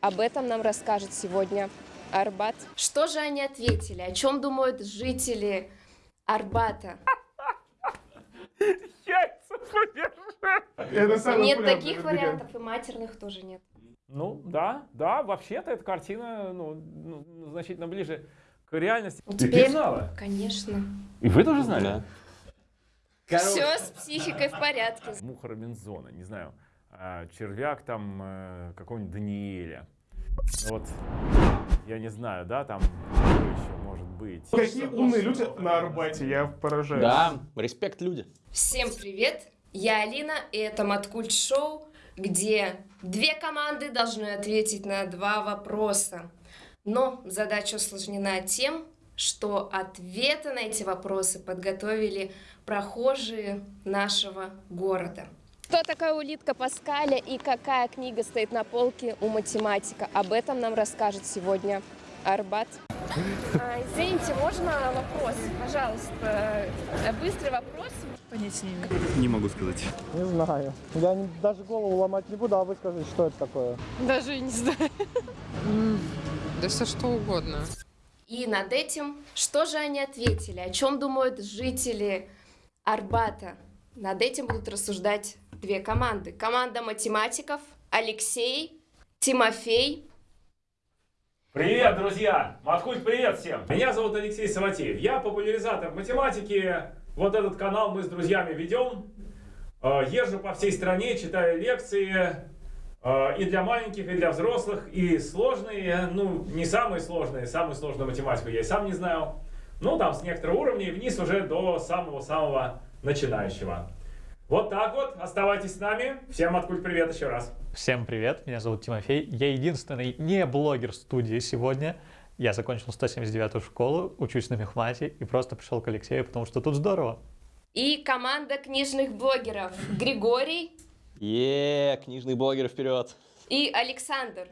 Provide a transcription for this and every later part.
Об этом нам расскажет сегодня Арбат. Что же они ответили? О чем думают жители Арбата? Нет таких вариантов, и матерных тоже нет. Ну, да, да, вообще-то эта картина ну, ну, значительно ближе к реальности. Ну, Ты теперь- знала? Конечно. И вы тоже знали? Да. Все с психикой в порядке. Муха Робинзона, не знаю, червяк там э, какого-нибудь Даниэля. Вот, я не знаю, да, там что еще может быть. Какие умные люди на Арбате, я поражаюсь. Да, респект люди. Всем привет! Я Алина, и это Маткульт Шоу, где две команды должны ответить на два вопроса. Но задача усложнена тем, что ответы на эти вопросы подготовили прохожие нашего города. Кто такая улитка Паскаля и какая книга стоит на полке у математика? Об этом нам расскажет сегодня Арбат. А, извините, можно вопрос? Пожалуйста, быстрый вопрос. Понятия не имею. Не могу сказать. Не знаю. Я не- даже голову ломать не буду, а вы скажите, что это такое. Даже и не знаю. Да все что угодно. И над этим, что же они ответили, о чем думают жители Арбата? Над этим будут рассуждать две команды. Команда математиков Алексей, Тимофей. Привет, друзья! Маткульт, привет всем! Меня зовут Алексей Саватеев. Я популяризатор математики. Вот этот канал мы с друзьями ведем. Э, Езжу по всей стране, читаю лекции. э, И для маленьких, и для взрослых. И сложные, ну, не самые сложные. Самую сложную математику я и сам не знаю. Ну, там с некоторого уровня и вниз уже до самого-самого начинающего. Вот так вот. Оставайтесь с нами. Всем Маткульт, привет еще раз. Всем привет, меня зовут Тимофей. Я единственный не блогер студии сегодня. Я закончил 179-ю школу, учусь на мехмате и просто пришел к Алексею, потому что тут здорово. И команда книжных блогеров Григорий Е, книжный блогер вперед. и Александр.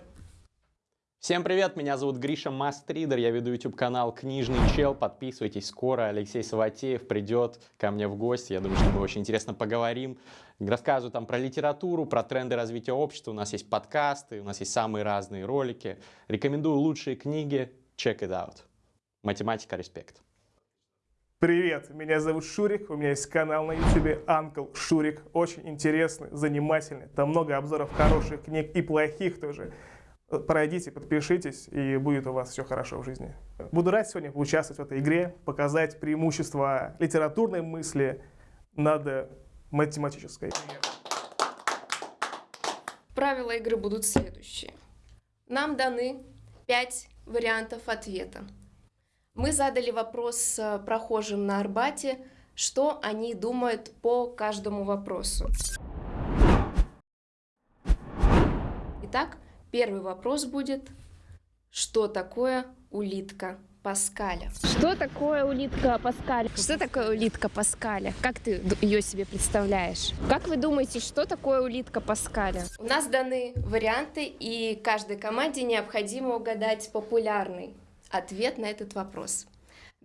Всем привет, меня зовут Гриша Мастридер, я веду YouTube канал Книжный Чел, подписывайтесь, скоро Алексей Саватеев придет ко мне в гости, я думаю, что мы очень интересно поговорим, рассказываю там про литературу, про тренды развития общества, у нас есть подкасты, у нас есть самые разные ролики, рекомендую лучшие книги, check it out. Математика, респект. Привет, меня зовут Шурик, у меня есть канал на YouTube Uncle Шурик, очень интересный, занимательный, там много обзоров хороших книг и плохих тоже. Пройдите, подпишитесь, и будет у вас все хорошо в жизни. Буду рад сегодня поучаствовать в этой игре, показать преимущества литературной мысли над математической. Правила игры будут следующие. Нам даны пять вариантов ответа. Мы задали вопрос э, прохожим на Арбате, что они думают по каждому вопросу. Итак, первый вопрос будет, что такое улитка Паскаля? Что такое улитка Паскаля? Что такое улитка Паскаля? Как ты ее себе представляешь? Как вы думаете, что такое улитка Паскаля? У нас даны варианты, и каждой команде необходимо угадать популярный ответ на этот вопрос.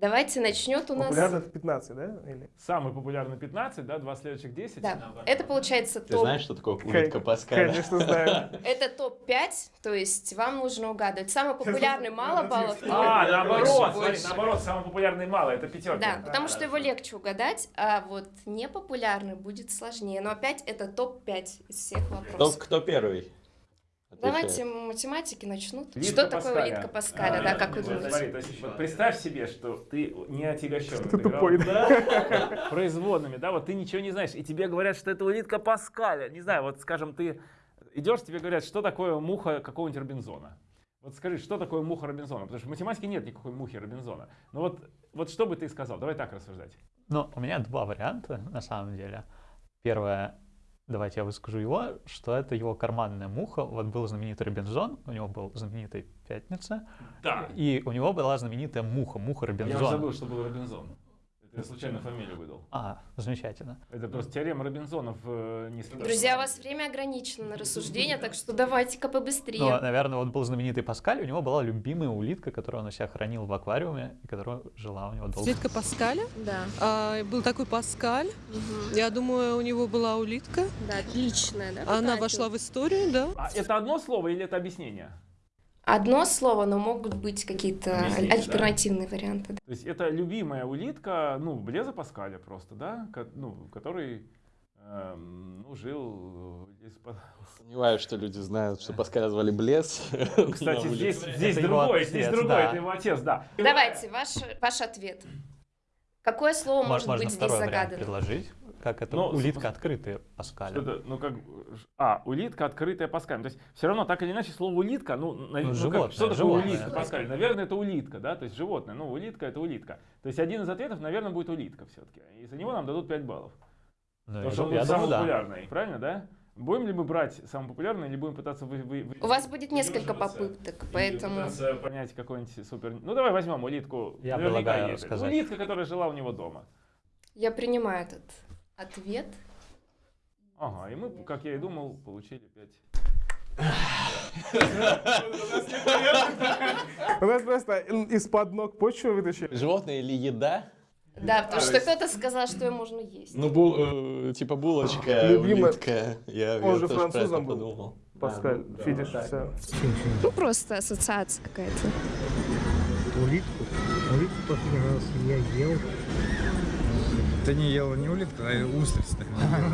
Давайте начнет у нас... Популярно это 15, да? Или? Самый популярный 15, да, два следующих 10. Да, это получается Ты топ. знаешь, что такое улитка Паскаля? Конечно, знаю. Это топ-5, то есть вам нужно угадывать. Самый популярный мало баллов. А, наоборот, смотри, наоборот, самый популярный мало, это пятерка. Да, потому что его легче угадать, а вот непопулярный будет сложнее. Но опять это топ-5 из всех вопросов. кто первый? Давайте математики начнут. Улитка Что такое улитка Паскаля, А, да, как вы думаете? Смотри, то есть, вот представь себе, что ты не отягощен. Что ты тупой, да? Производными, да, вот ты ничего не знаешь, и тебе говорят, что это улитка Паскаля. Не знаю, вот скажем, ты идешь, тебе говорят, что такое муха какого-нибудь Робинзона. Вот скажи, что такое муха Робинзона? Потому что в математике нет никакой мухи Робинзона. Ну вот, вот что бы ты сказал? Давай так рассуждать. Но у меня два варианта, на самом деле. Первое, давайте я выскажу его, что это его карманная муха. Вот был знаменитый Робинзон, у него был знаменитый Пятница, Да. и у него была знаменитая муха, муха Я Робинзона. забыл, что был Робинзон. Это я случайно фамилию выдал. А, замечательно. Это просто теорема Робинзона в э, нестандартном- Друзья, у вас время ограничено на рассуждение, так что давайте-ка Ну, побыстрее. наверное, вот был знаменитый Паскаль, у него была любимая улитка, которую он у себя хранил в аквариуме, и которая жила у него долго. Улитка Паскаля. Да, А, был такой Паскаль. мгм. Я думаю, у него была улитка. да, отличная, да? Она какая вошла ты? в историю, да. А это одно слово или это объяснение? Одно слово, но могут быть какие-то Объясните, аль- да. альтернативные варианты. То есть это любимая улитка, ну, Блеза Паскаля просто, да? Ко- ну, который эм, ну, жил э, из-под... Сомневаюсь, что люди знают, что Паскаля звали Блес. Кстати, на здесь, здесь Это его другой, здесь отец, другой, да. это его отец, да. Давайте, ваш, ваш ответ. Какое слово Мо- может быть здесь загадано? предложить. Как это Ну, улитка открытая Паскаля. Что-то, ну как, а, улитка, открытая Паскаль. То есть все равно так или иначе слово улитка, ну, на- ну, как, животное, что такое животное. улитка, Паскаль? Наверное, это улитка, да, то есть животное. Ну, улитка это улитка. То есть один из ответов, наверное, будет улитка все-таки. И за него нам дадут 5 баллов. Ну, Потому что он я самый думаю, да. популярный, правильно, да? Будем ли мы брать самый популярный или будем пытаться вы, вы- вы- У вас будет несколько попыток, поэтому... пытаться понять какой-нибудь супер... Ну, давай возьмем улитку. Я Наверняка предлагаю есть. сказать. Улитка, которая жила у него дома. Я принимаю этот ответ. Ага, и мы, как я и думал, получили 5. У нас просто из-под ног почву вытащили. Животное или еда? Да, потому что кто-то сказал, что ее можно есть. Ну, бул, э, типа булочка, Любимая- улитка. Я, Он же французом был. Паскаль, видишь, все. Ну, просто ассоциация какая-то. Улитку. Улитку последний раз я ел. Ты не ела не улитку, а устриц.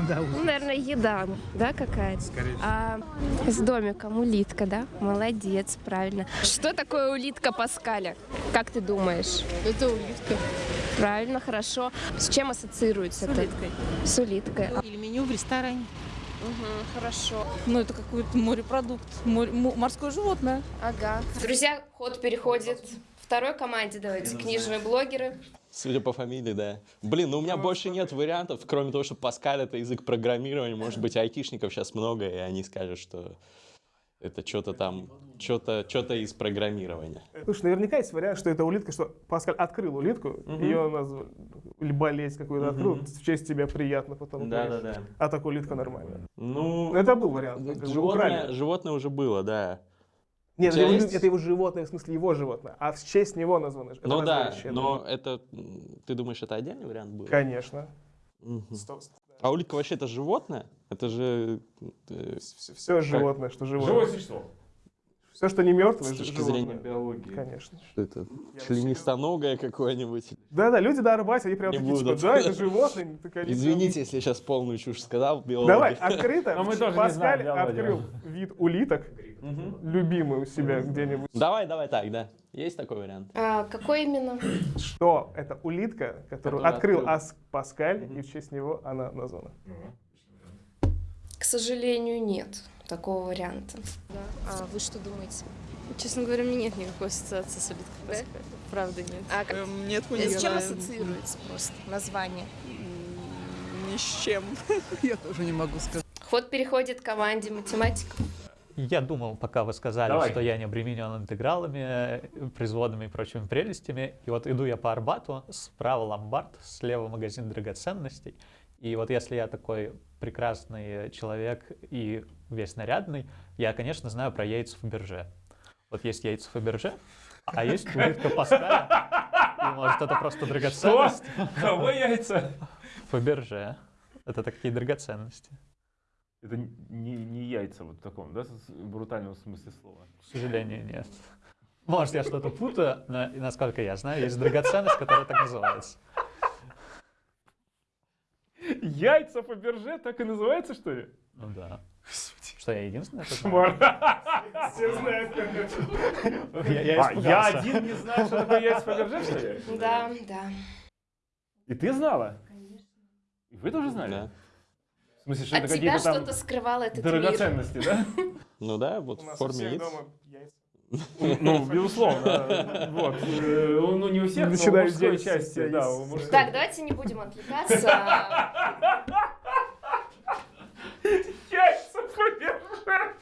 Да, Ну, наверное, еда, да, какая-то? Скорее всего. А, с домиком улитка, да? Молодец, правильно. Что такое улитка Паскаля? Как ты думаешь? Это улитка. Правильно, хорошо. С чем ассоциируется С это? улиткой. С улиткой. Или меню в ресторане. Угу, хорошо. Ну, это какой-то морепродукт, море- мо- морское животное. Ага. Друзья, ход переходит второй команде. Давайте, книжные блогеры. Судя по фамилии, да. Блин, ну у меня больше нет вариантов, кроме того, что Паскаль это язык программирования. Может быть, айтишников сейчас много, и они скажут, что это что-то там, что-то что из программирования. Слушай, наверняка есть вариант, что это улитка, что Паскаль открыл улитку, ее назвали, или болезнь какую-то открыл, в честь тебя приятно потом. конечно. да. А так улитка нормально. Ну, Это был вариант. животное, животное уже было, да. Нет, это его, это его животное, в смысле его животное, а в честь него названо. Это Ну да, но это, ты думаешь, это отдельный вариант был? Конечно. Сто- А улитка вообще это животное? Это же... э, Все, все животное, что живое. Живое существо. Все, что не мертвое, С точки животное. зрения биологии. Конечно. Что это? Членистоногое какое-нибудь? Да-да, люди на Арбате, они прям Не такие, типа, будут. да, это животное. так они прям- Извините, если я сейчас полную чушь сказал, биологи. Давай, открыто. Но мы тоже не Паскаль знаем, Володя. открыл вид улиток, Мгм. любимый у себя где-нибудь. Давай, давай так, да. Есть такой вариант? А, какой именно? Что это улитка, которую Который открыл открыл. Ас- Паскаль, и в честь него она названа. К сожалению, нет такого варианта. Да. А вы что думаете? Честно говоря, у меня нет никакой ассоциации с улиткой. Да? Правда, нет. А как- Эм, Нет, мы не с чем ассоциируется просто название? Ни с чем. Я тоже не могу сказать. Ход переходит к команде математиков. Я думал, пока вы сказали, Давай. что я не обременен интегралами, производными и прочими прелестями. И вот иду я по Арбату, справа ломбард, слева магазин драгоценностей. И вот если я такой прекрасный человек и весь нарядный, я, конечно, знаю про яйца Фаберже. Вот есть яйца Фаберже, а есть улитка Паскаля. И может это просто Что? драгоценность? Кого яйца? Фаберже. Это такие драгоценности. Это не, не яйца вот в таком, да, брутальном смысле слова. К сожалению, нет. Может, я что-то путаю, но, насколько я знаю, есть драгоценность, которая так называется. Яйца Фаберже так и называется, что ли? Ну да. Что, я единственный, знает? Кошмар. Все знают, как это. Я, я А, я один не знаю, что такое яйца Фаберже, что ли? Да, да. И ты знала? И вы тоже знали? Да. Смысле, что От это тебя какие-то там что-то скрывал этот мир. драгоценности, да? Ну да, вот У в нас у форме яиц. дома яйца. Ну, безусловно. Вот. Э, Ну, не у всех, но Начинаю мужской части, да, у. Так, давайте не будем отвлекаться. Яйца Фаберже!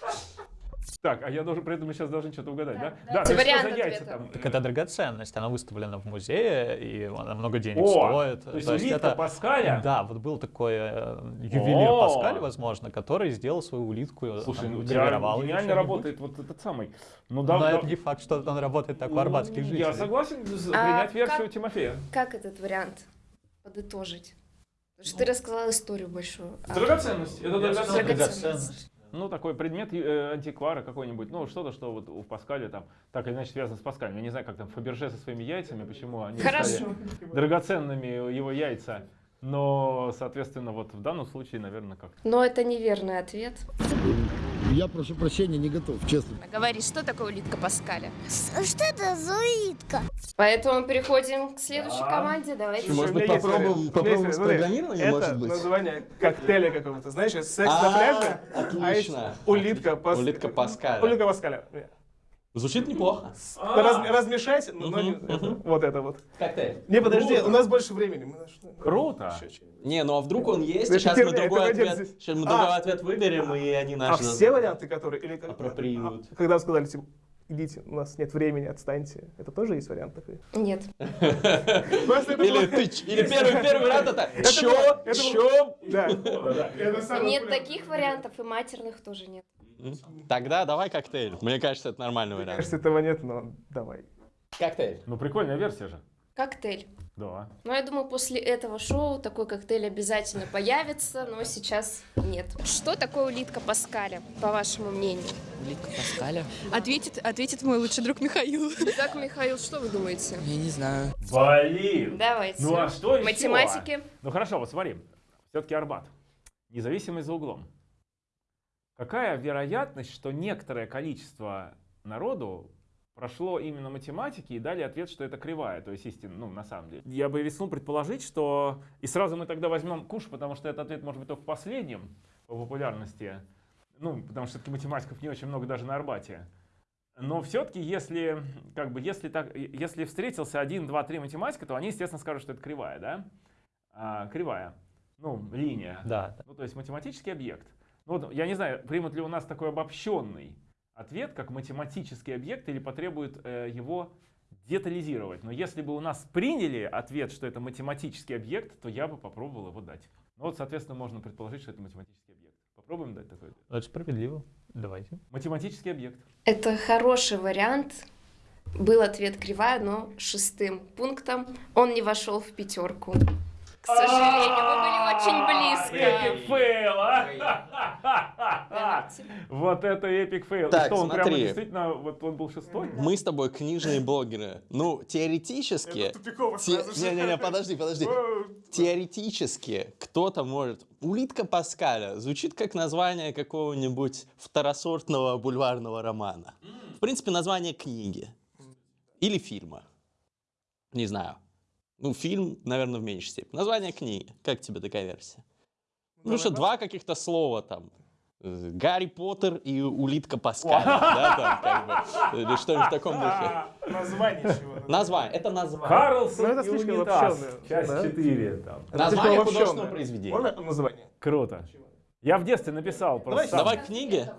Так, а я должен, при этом мы сейчас должны что-то угадать, да? Да, ну что вариант за яйца там? Так это драгоценность, она выставлена в музее, и она много денег О, стоит. то есть улитка Паскаля? Да, вот был такой э, ювелир О! Паскаль, возможно, который сделал свою улитку, Слушай, там, ну у гравировал гениально работает вот этот самый. Ну да, Но да. это не факт, что он работает так у арбатских Ну, жителей. Я согласен А принять как- версию Тимофея. Как этот вариант подытожить? Потому что ты рассказала историю большую. А Драгоценность. Это драгоценность. Драгоценность. Ну, такой предмет э, антиквара какой-нибудь, ну, что-то, что вот у Паскаля там так или иначе связано с Паскалем. Я не знаю, как там Фаберже со своими яйцами, почему они Хорошо. стали драгоценными его яйца. Но, соответственно, вот в данном случае, наверное, как Но это неверный ответ. Я прошу прощения, не готов, честно. Говори, что такое улитка Паскаля? Что это за улитка? Поэтому переходим к следующей Да. команде. Давайте. Может быть, попробуем- попробуем с программированием, Это может быть? название коктейля какого-то, знаешь, это секс А, на пляже, а отлично. есть улитка Пас- Улитка Паскаля. Улитка Паскаля. Звучит неплохо. Раз- размешать, но не- это, вот это вот. Коктейль. Не, подожди, Круто. у нас больше времени. мы начнем. Круто. Не, ну а вдруг он есть, Это сейчас мы другой ответ, сейчас мы А. другой ответ выберем, и они А наши... все варианты, которые... Или, как- Апроприируют. а, Когда вы сказали, типа, идите, у нас нет времени, отстаньте. Это тоже есть вариант такой? Нет. Или было- тыч, или первый, первый вариант это чё, чё? Нет таких вариантов, и матерных тоже нет. Тогда давай коктейль. Мне кажется, это нормальный Мне вариант. кажется, этого нет, но давай. Коктейль. Ну, прикольная версия же. Коктейль. Да. Ну, я думаю, после этого шоу такой коктейль обязательно появится, но сейчас нет. Что такое улитка Паскаля, по вашему мнению? Улитка Паскаля? Ответит, ответит мой лучший друг Михаил. Итак, Михаил, что вы думаете? Я не знаю. Блин. Давайте. Ну, а что еще? Математики. Ну, хорошо, вот смотри. Все-таки Арбат. Независимость за углом. Какая вероятность, что некоторое количество народу прошло именно математики и дали ответ, что это кривая, то есть истина, ну, на самом деле. Я бы рискнул предположить, что... И сразу мы тогда возьмем куш, потому что этот ответ может быть только последним по популярности. Ну, потому что все-таки математиков не очень много даже на Арбате. Но все-таки, если, как бы, если, так, если встретился один, два, три математика, то они, естественно, скажут, что это кривая, да? А, кривая. Ну, линия. Да. Ну, то есть математический объект. Ну, вот, я не знаю, примут ли у нас такой обобщенный ответ, как математический объект, или потребует э, его детализировать. Но если бы у нас приняли ответ, что это математический объект, то я бы попробовал его дать. Ну вот, соответственно, можно предположить, что это математический объект. Попробуем дать такой ответ. Это справедливо. Давайте. Математический объект. Это хороший вариант. Был ответ кривая, но шестым пунктом он не вошел в пятерку. К сожалению, вы были очень близко. Fail, а? Вот это epic fail. Так, что, он прямо смотри. действительно, вот он был шестой? Мы с тобой книжные блогеры. Ну, теоретически... Не-не-не, подожди, подожди. Теоретически кто-то может... Улитка Паскаля звучит как название какого-нибудь второсортного бульварного романа. В принципе, название книги. Или фильма. Не знаю. Ну, фильм, наверное, в меньшей степени. Название книги. Как тебе такая версия? Ну что, два каких-то слова там. Гарри Поттер и улитка Паскаля. Да, там, как бы. Или что-нибудь в таком духе. А, Название чего? Название. Это название. Карлсон Ну, это и слишком унитаз. Часть да? 4. Там. Название художественного произведения. Можно название? Круто. Я в детстве написал просто Давай книги.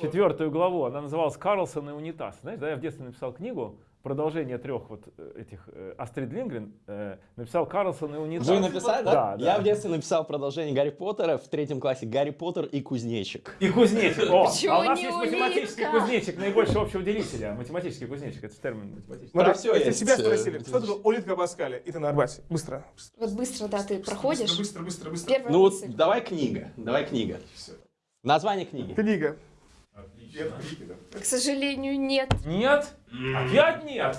четвертую главу. Она называлась «Карлсон и унитаз». Знаешь, да, я в детстве написал книгу, продолжение трех вот э, этих э, Астрид Лингрен, э, написал «Карлсон и унитаз». Вы написали, да? Да, да. Я в детстве написал продолжение Гарри Поттера в третьем классе. Гарри Поттер и кузнечик. И кузнечик. О, Почему а у нас есть математический улитка? кузнечик, наибольшего общего делителя. Математический кузнечик, это термин математический. Смотри, всё если есть, тебя э, спросили, это что такое улитка Паскаля, и ты на Арбате. Быстро. Вот быстро, да, ты проходишь. Быстро, быстро, быстро. Первая Ну вот давай книга. Давай книга. Название книги. Книга. К сожалению, нет. Нет? Опять нет?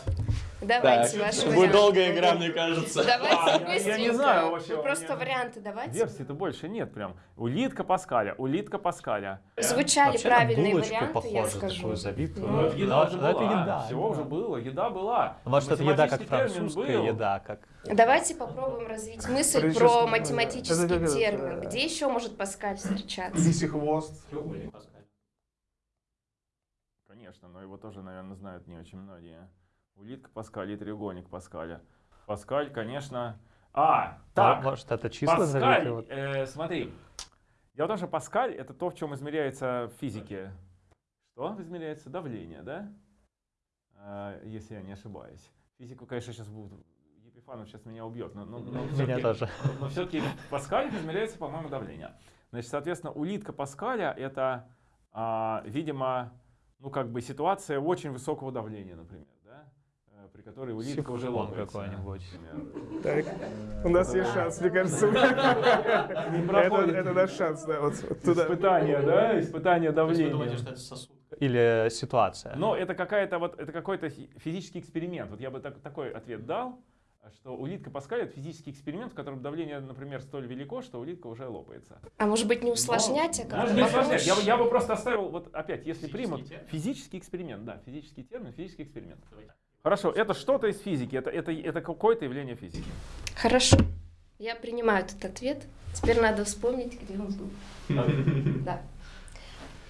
Давайте Так, ваши будет долгая игра, мне кажется. Давайте А, я- я быстренько. не знаю вообще, Вы у просто варианты давайте. Версий-то больше нет прям. Улитка Паскаля, улитка Паскаля. Звучали Вообще правильные варианты, я похоже, скажу. такую забитую. Ну, Но- Вот еда уже но это была, еда. Всего уже было, еда была. Может, это еда как французская был. еда, как... Давайте попробуем развить мысль про это математический это, термин. э, Где еще может Паскаль встречаться? Лисий хвост. Конечно, но его тоже, наверное, знают не очень многие. Улитка Паскаль и треугольник Паскаля. Паскаль, конечно... А, так, Может, это числа Паскаль? Вот. э, смотри. Дело в том, что Паскаль это то, в чем измеряется в физике. Что измеряется? Давление, да? Э, если я не ошибаюсь. Физику, конечно, сейчас будут... Епифанов сейчас меня убьет, но, но, но Меня тоже. но все-таки в Паскале измеряется, по-моему, давление. Значит, соответственно, улитка Паскаля это, а, видимо, ну как бы ситуация очень высокого давления, например, да? э, при которой улитка уже лопается. какой-нибудь. Так, у нас есть шанс, мне кажется. Это наш шанс, да, вот туда. Испытание, да? Испытание давления. это сосуд? Или ситуация? Но это какая-то вот это какой-то фи- физический эксперимент. Вот я бы так- такой ответ дал, что улитка Паскаля это физический эксперимент, в котором давление, например, столь велико, что улитка уже лопается. А может быть не усложнять, а Может не усложнять. Я, я бы просто оставил, вот опять, если Физический примут, термин? физический эксперимент, да, физический термин, физический эксперимент. Хорошо, это что-то из физики, это, это, это какое-то явление физики. Хорошо. Я принимаю этот ответ. Теперь надо вспомнить, где он был. Да.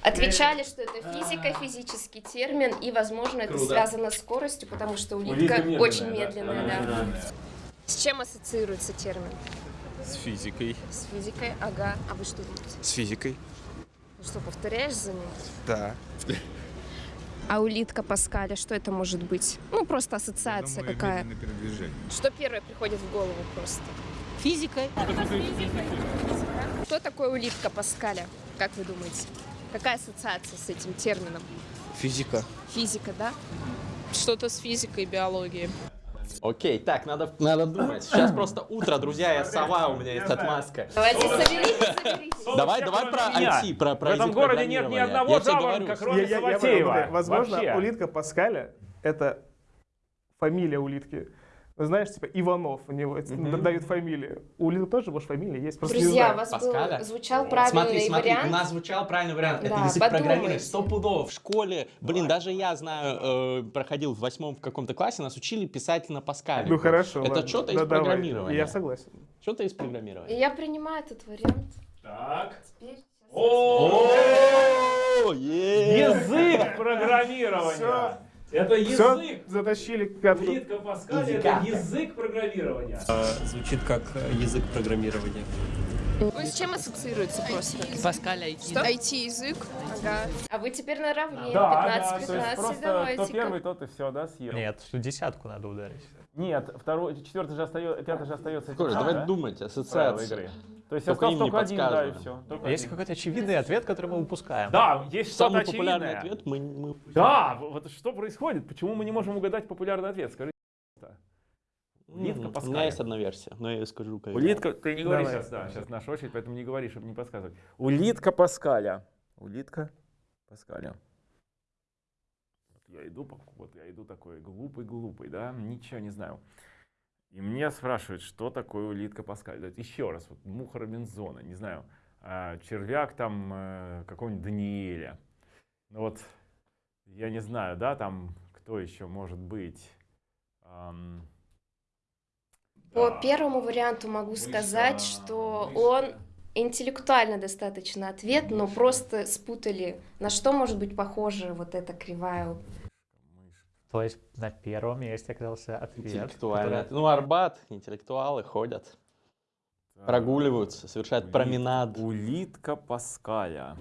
Отвечали, что это физика, физический термин, и, возможно, это связано с скоростью, потому что Улитка очень медленная, да. С чем ассоциируется термин? С физикой. С физикой, ага. А вы что думаете? С физикой? Ну что, повторяешь за ним? Да. А улитка Паскаля, что это может быть? Ну, просто ассоциация какая. передвижение. Что первое приходит в голову просто? Физикой. Кто такой улитка Паскаля? Как вы думаете? Какая ассоциация с этим термином? Физика. Физика, да? Что-то с физикой, биологией. Окей, так, надо, надо думать. Сейчас просто утро, друзья, я сова, у меня есть отмазка. Давайте соберитесь, соберитесь. Давай, давай про. IT, про, про В этом городе нет ни одного жаворонка, кроме Саватеева. Возможно, улитка Паскаля — это фамилия улитки. Знаешь, типа Иванов у него это Мгм. дают фамилию. У улитки тоже, может, фамилия есть, просто Друзья, у вас Паскаля? был, звучал правильный Смотри, смотри, вариант. у нас звучал правильный вариант. Это Да, язык подумайте. программирования. Стопудово в школе. Блин, даже я знаю, э, проходил в восьмом в каком-то классе, нас учили писать на Паскале. Ну хорошо, Это ладно. что-то из Да, давай. программирования. Я согласен. Что-то из программирования. Я принимаю этот вариант. Так. Теперь О, Язык программирования. Это Все, язык. затащили катку. Улитка Паскаля это язык программирования. Звучит как язык программирования. Ну, с чем ассоциируется просто? Паскаль IT. Что? IT-язык. Ага. А вы теперь наравне. Да, да, 15-15, то есть просто кто давайте. первый, тот и все, да, съел. Нет, что десятку надо ударить. Нет, второй, четвертый же остается, пятый же остается. Коля, тем давай да? думать, игры. То есть Только остался им не только один, да, и все. Есть какой-то очевидный ответ, который мы упускаем. Да, есть что-то Самый популярный очевидное. ответ мы... мы- Да, вот что происходит? Почему мы не можем угадать популярный ответ? Скажи. Улитка М, У Паскаля. меня есть одна версия, но я ее скажу. когда- Улитка, ты не говори Давай. сейчас, да, сейчас наша очередь, поэтому не говори, чтобы не подсказывать. Улитка Паскаля. Улитка Паскаля. Я иду, вот я иду такой глупый-глупый, да, ничего не знаю. И меня спрашивают, что такое улитка Паскаля. Это еще раз, вот муха Робинзона, не знаю, а, червяк там э, какого-нибудь Даниэля. Ну вот, я не знаю, да, там кто еще может быть. По да. первому варианту могу сказать, что он интеллектуально достаточно ответ, но просто спутали, на что может быть похожа вот эта кривая. То есть на первом месте оказался ответ. Интеллектуально. который- Ну, Арбат, интеллектуалы ходят, прогуливаются, совершают Ули- променад. Улитка Паскаля.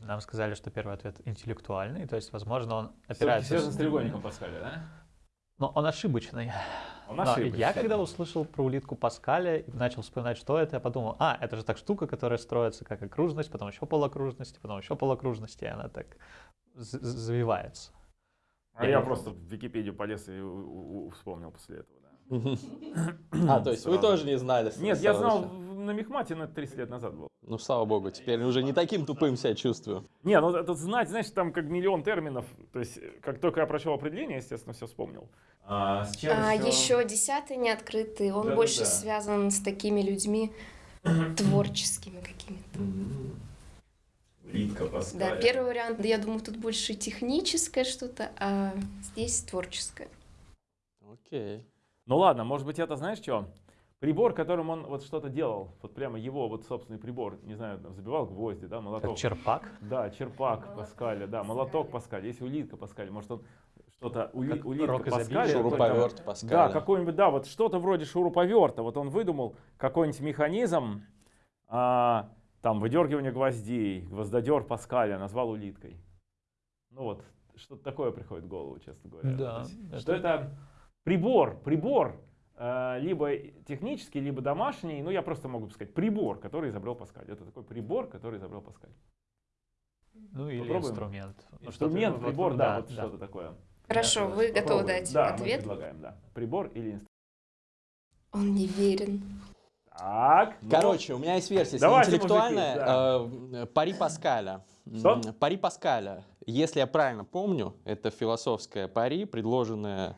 Нам сказали, что первый ответ интеллектуальный, то есть, возможно, он опирается... связан с треугольником Паскаля, да? Но он ошибочный. Он Но ошибочный. я когда услышал про улитку Паскаля и начал вспоминать, что это, я подумал, а, это же так штука, которая строится как окружность, потом еще полокружности, потом еще полокружности, и она так завивается. А Я просто в Википедию полез и вспомнил после этого. Да. А, то есть вы тоже не знали? Нет, я знал на Мехмате, но это 30 лет назад было. Ну, слава богу, теперь уже не таким тупым себя чувствую. Не, ну это знать, знаешь, там как миллион терминов. То есть, э, как только я прочел определение, естественно, все вспомнил. А, с чем А еще десятый не открытый, он больше связан с такими людьми творческими какими-то. Улитка Паскаля. Да, первый вариант, я думаю, тут больше техническое что-то, а здесь творческое. Окей. Ну ладно, может быть это знаешь что? Прибор, которым он вот что-то делал, вот прямо его вот собственный прибор, не знаю, там, забивал гвозди, да, молоток. Как черпак? Да, черпак Паскаля, да, молоток Паскаля, есть улитка Паскаля, может он что-то, ули, улитка Паскаля. Шуруповерт Паскаля. Да, какой-нибудь, да, вот что-то вроде шуруповерта, вот он выдумал какой-нибудь механизм, а, там, выдергивание гвоздей, гвоздодер Паскаля назвал улиткой. Ну вот, что-то такое приходит в голову, честно говоря. Да, есть, это- Что это прибор, прибор, э, либо технический, либо домашний, ну я просто могу сказать, прибор, который изобрел Паскаль. Это такой прибор, который изобрел Паскаль. Ну или Попробуем? инструмент. Ну, Инструмент, вот- прибор, вот, да, вот что-то такое. Хорошо, вы готовы Попробуем. дать да, ответ? предлагаем, да. Прибор или инструмент. Он не верен. Так. ну, Короче, у меня есть версия, Давайте, интеллектуальная. мужики, э, Пари Паскаля. Что? Пари Паскаля. Если я правильно помню, это философское пари, предложенное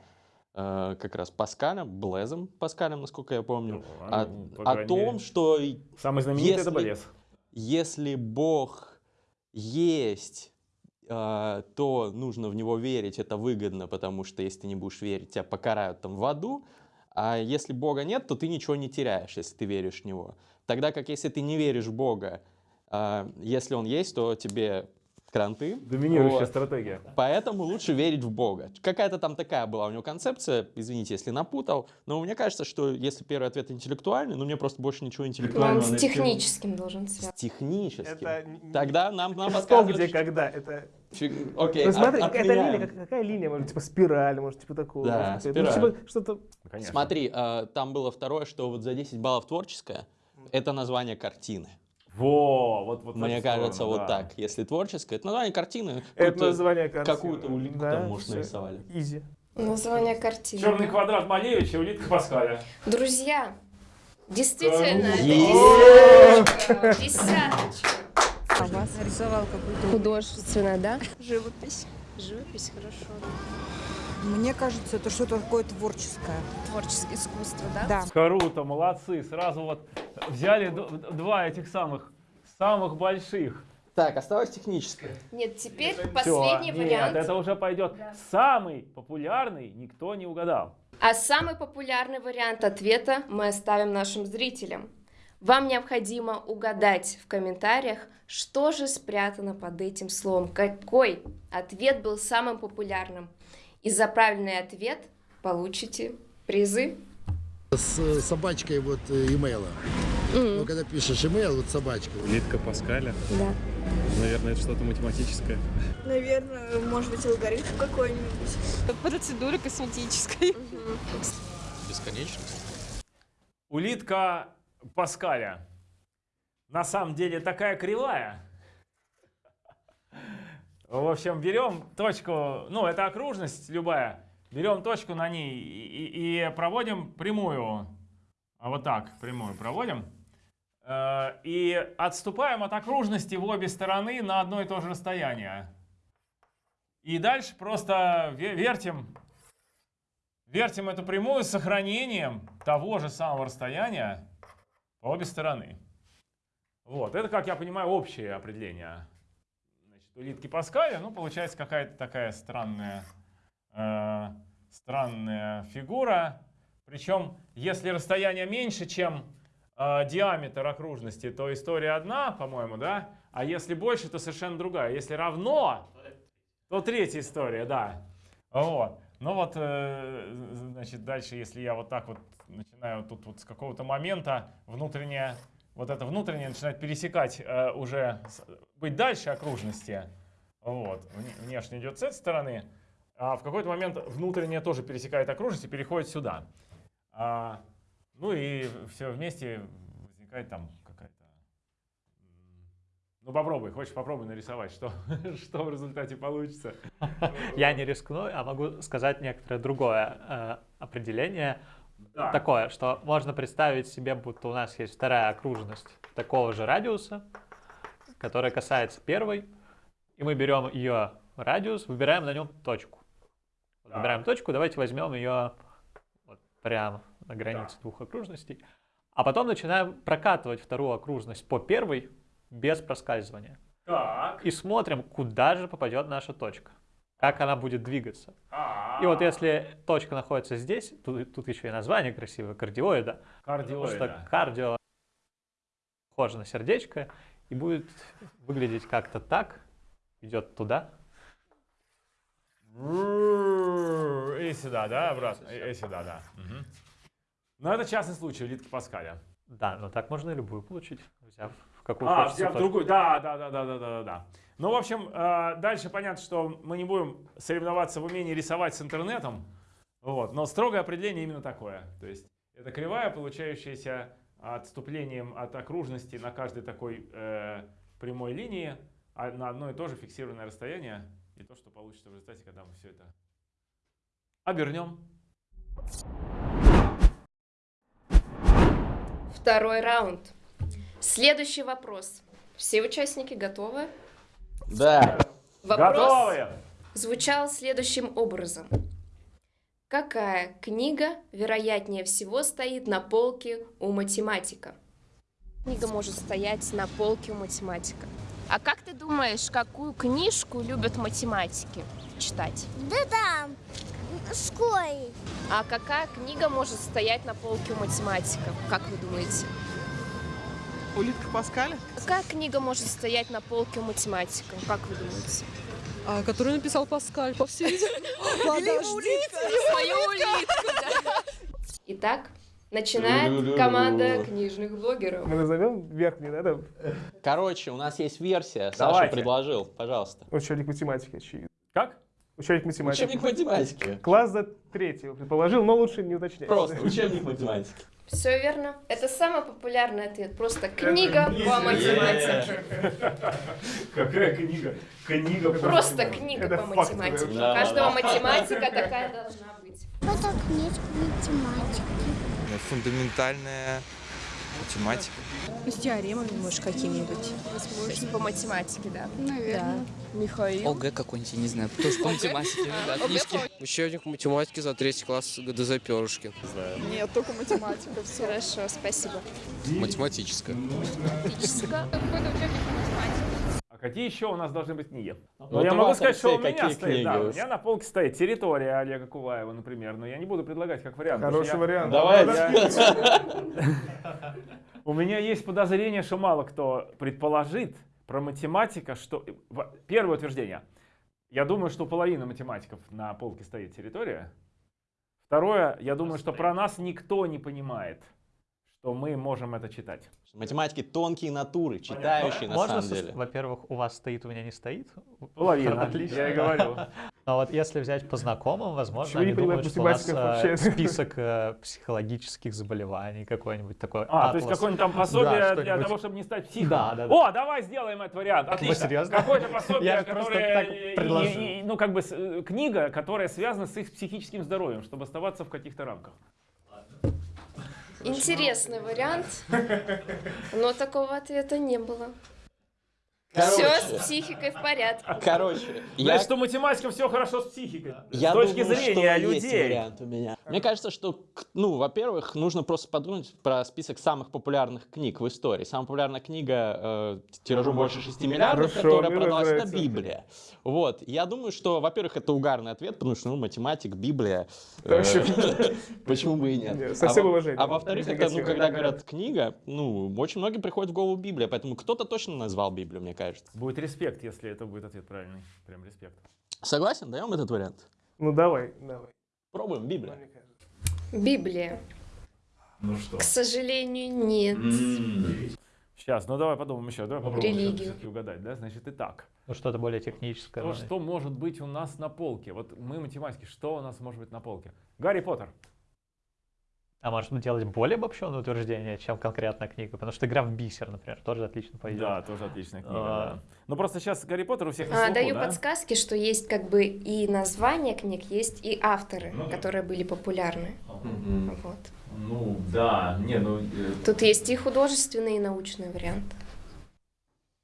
э, как раз Паскалем, Блезом Паскалем, насколько я помню, о, ну, по о крайней том, мере, что Самый знаменитый это если- Блез. если Бог есть, э, то нужно в него верить, это выгодно, потому что если ты не будешь верить, тебя покарают там в аду, а если Бога нет, то ты ничего не теряешь, если ты веришь в него. Тогда как если ты не веришь в Бога, э, если он есть, то тебе кранты. Доминирующая Вот. стратегия. Поэтому лучше верить в Бога. Какая-то там такая была у него концепция, извините, если напутал, но мне кажется, что если первый ответ интеллектуальный, ну мне просто больше ничего Но интеллектуального. он с техническим должен связаться. Техническим. Это Тогда нам, нам Что, подсказывают, где, когда? Это... Фиг- Окей, ну смотри, от- отменяем. линия, как- какая линия, может, типа спираль, может, типа такого. Да, какая-то. Ну, спираль. типа что-то... Конечно. Смотри, э, там было второе, что вот за 10 баллов творческое, это название картины. Во, вот, вот Мне кажется, сторону, вот да. так. Если творческое, это название картины. Это какую-то- название картины. Какую-то улитку Да, там, может, нарисовали. Изи. Название картины. Черный квадрат Малевича, улитка Паскаля. Друзья, действительно, это десяточка. Десяточка. А вас нарисовал какую-то Художественная, да? живопись. Живопись, хорошо. Мне кажется, это что-то такое творческое. Творческое искусство, да? Да. Круто, молодцы. Сразу вот взяли два этих самых, самых больших. Так, осталось техническое. Нет, теперь Всё, последний нет, вариант. это уже пойдет. Самый популярный никто не угадал. А самый популярный вариант ответа мы оставим нашим зрителям. Вам необходимо угадать в комментариях, что же спрятано под этим словом, какой ответ был самым популярным. И за правильный ответ получите призы. С э, собачкой вот э, имейла. Ну, когда пишешь имейл, вот собачка. Улитка Паскаля. Да. Наверное, это что-то математическое. Наверное, может быть, алгоритм какой-нибудь. Процедура косметической. Бесконечность. Улитка Паскаля. На самом деле такая кривая. В общем, берем точку, ну, это окружность любая. Берем точку на ней и, и- проводим прямую. А Вот так, прямую проводим. Э, И отступаем от окружности в обе стороны на одно и то же расстояние. И дальше просто ве- вертим, вертим эту прямую с сохранением того же самого расстояния обе стороны. Вот, это, как я понимаю, общее определение. Значит, улитки Паскаля, ну, получается какая-то такая странная, э, странная фигура. Причем, если расстояние меньше, чем э, диаметр окружности, то история одна, по-моему, да? А если больше, то совершенно другая. Если равно, то третья история, да. Вот. Ну вот, э, значит, дальше, если я вот так вот начинаю тут вот с какого-то момента внутреннее, вот это внутреннее начинает пересекать э, уже, быть дальше окружности, вот, вне- внешне идет с этой стороны, а в какой-то момент внутреннее тоже пересекает окружность и переходит сюда. А, ну и все вместе возникает там Ну попробуй, хочешь попробуй нарисовать, что, что в результате получится. Я не рискну, а могу сказать некоторое другое э, определение. Да. Такое, что можно представить себе, будто у нас есть вторая окружность такого же радиуса, которая касается первой, и мы берем ее радиус, выбираем на нем точку. Да. Выбираем точку, давайте возьмем ее вот прямо на границе двух окружностей, а потом начинаем прокатывать вторую окружность по первой без проскальзывания. Так. И смотрим, куда же попадет наша точка, как она будет двигаться. А, И вот если точка находится здесь, тут, тут еще и название красивое, кардиоида. Потому что Кардиоида. кардио похоже на сердечко и будет выглядеть как-то так, идет туда. И сюда, да, обратно? И, и сюда, да. Мгм. Ну, это частный случай улитки Паскаля. Да, но так можно и любую получить, взяв какую а, хочется. А, другую, да, да, да, да, да, да, да. Ну, в общем, э, дальше понятно, что мы не будем соревноваться в умении рисовать с интернетом, вот, но строгое определение именно такое. То есть это кривая, получающаяся отступлением от окружности на каждой такой э, прямой линии, а на одно и то же фиксированное расстояние, и то, что получится в результате, когда мы все это обернем. Второй раунд. Следующий вопрос. Все участники готовы? Да. Вопрос Готовы! звучал следующим образом. Какая книга, вероятнее всего, стоит на полке у математика? Книга может стоять на полке у математика. А как ты думаешь, какую книжку любят математики читать? Да там, в школе. А какая книга может стоять на полке у математика? Как вы думаете? Улитка Паскаля? Какая книга может стоять на полке у математика? Как вы думаете? А, который написал Паскаль, по всей свою улитку. Итак, начинает команда книжных блогеров. Мы назовем верхний, да? Короче, у нас есть версия. Саша предложил, пожалуйста. Учебник математики, очевидно. Как? Учебник математики. Учебник математики. Класс за третьего предположил, но лучше не уточнять. Просто учебник математики. Все верно. Это самый популярный ответ. Просто книга по математике. Какая книга? Книга по Просто книга по математике. У каждого математика такая должна быть. Это книжка математики. Фундаментальная математика. Ну, с теоремами, может, какими-нибудь. Есть по математике, да. Наверное. Михаил. ОГЭ какой-нибудь, я не знаю, тоже по математике, да, книжки. Учебник математики за третий класс ГДЗ перышки. Нет, только математика, все. Хорошо, спасибо. Математическая. Физика. А какие еще у нас должны быть книги? Ну, Вот я могу сказать, что у меня стоит, да, у меня на полке стоит «Территория» Олега Куваева, например, но я не буду предлагать как вариант. Хороший вариант. Давай. У меня есть подозрение, что мало кто предположит про математика, что... Первое утверждение. Я думаю, что половина математиков на полке стоит территория. Второе, я думаю, что про нас никто не понимает, что мы можем это читать. Математики тонкие натуры, читающие на Можно, самом деле. во-первых, у вас стоит, у меня не стоит? Половина, Отлично. я и говорю. А вот если взять по знакомым, возможно, они думают, что у нас э, вообще? список э, психологических заболеваний какой-нибудь такой. А, то есть какое-нибудь там Да, пособие для того, чтобы не стать психом. Да, да, да. О, давай сделаем этот вариант. Отлично. серьезно? Какое-то пособие, которое, так предложил. и- и- ну как бы с- э, книга, которая связана с их психическим здоровьем, чтобы оставаться в каких-то рамках. Интересный вариант, но такого ответа не было. Короче. Все с психикой в порядке. Короче, я, Значит, у математиков все хорошо с психикой. я с точки думаю, зрения что есть людей. вариант у меня. Мне кажется, что, ну, во-первых, нужно просто подумать про список самых популярных книг в истории. Самая популярная книга э, тиражом больше 6 миллиардов, Хорошо, которая продалась, это. Библия. Вот. Я думаю, что, во-первых, это угарный ответ, потому что, ну, математик, Библия. э. Почему бы и нет? Нет, со всем А во- уважением. А во-вторых, это, ну, когда говорят книга, ну, очень многим приходит в голову Библия, поэтому кто-то точно назвал Библию, мне кажется. Будет респект, если это будет ответ правильный. Прям респект. Согласен? Даем этот вариант? Ну давай, давай. Пробуем Библия. Библия. Ну что? К сожалению, нет. Сейчас, ну давай подумаем еще. Давай попробуем Религию. все-таки угадать, да? Значит, итак. Ну, что-то более техническое. То, что может быть у нас на полке? Вот мы математики, что у нас может быть на полке? Гарри Поттер. А может быть, делать более обобщенное утверждение, чем конкретная книга? Потому что игра в бисер, например, тоже отлично пойдет. Да, тоже отличная книга. А. да. Ну просто сейчас Гарри Поттер у всех на А, слуху, даю да? подсказки, что есть как бы и названия книг, есть и авторы, Ну которые были популярны. Вот. Ну да, не, ну... э, Тут есть и художественный, и научный вариант.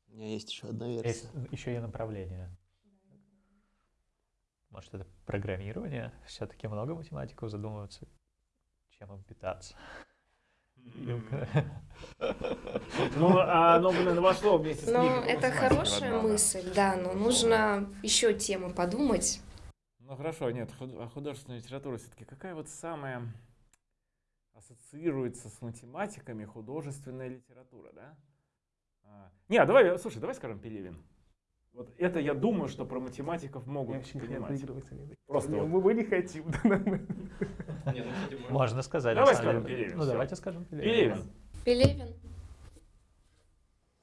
У меня есть еще одна версия. Есть еще и направление. Может, это программирование? Все-таки много математиков задумываются, чем им питаться. Ну, а оно, блин, вошло вместе с Ну, это хорошая мысль, да, но нужно еще темы подумать. Ну хорошо, нет, а художественная литература все-таки какая вот самая ассоциируется с математиками художественная литература, да? А, Не, давай, слушай, давай скажем Пелевин. Вот это я думаю, что про математиков могут Я понимать. не Просто мы, вот. мы, мы не хотим. нам- Можно сказать. Давай скажем. Пелевин, Ну, давайте скажем Пелевин. Пелевин.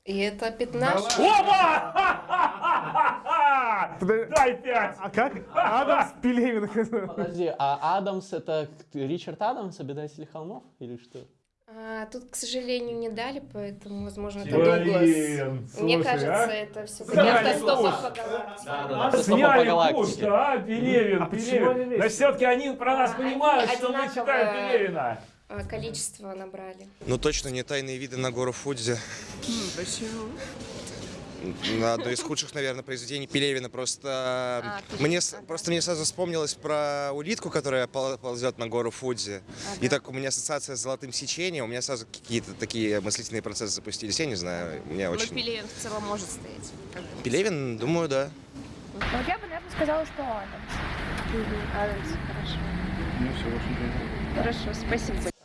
И это пятнаш. Опа! Дай пять! А как? Адамс Пелевин. Подожди, а Адамс это Ричард Адамс, обитатели холмов или что? А, тут, к сожалению, не дали, поэтому, возможно, это Дуглас. Мне слушай, кажется, а? это все-таки Сняли автостопом курс. по галактике. Да, да, да, А сняли галактике. курс, а, Пелевин, А Пелевин. Значит, все-таки они про нас понимают, что мы читаем Пелевина. А, Количество набрали. Ну точно не тайные виды на гору Фудзи. Почему? На одно из худших, наверное, произведений Пелевина. Просто А, мне с- просто мне сразу вспомнилось про улитку, которая пол- ползет на гору Фудзи. И так у меня ассоциация с золотым сечением. У меня сразу какие-то такие мыслительные процессы запустились. Я не знаю, мне Ну, очень. Пелевин в целом может стоять. Пелевин, думаю, да. Ну, я бы, наверное, сказала, что Адамс. Адамс, хорошо. Ну все, в общем-то. Хорошо, спасибо.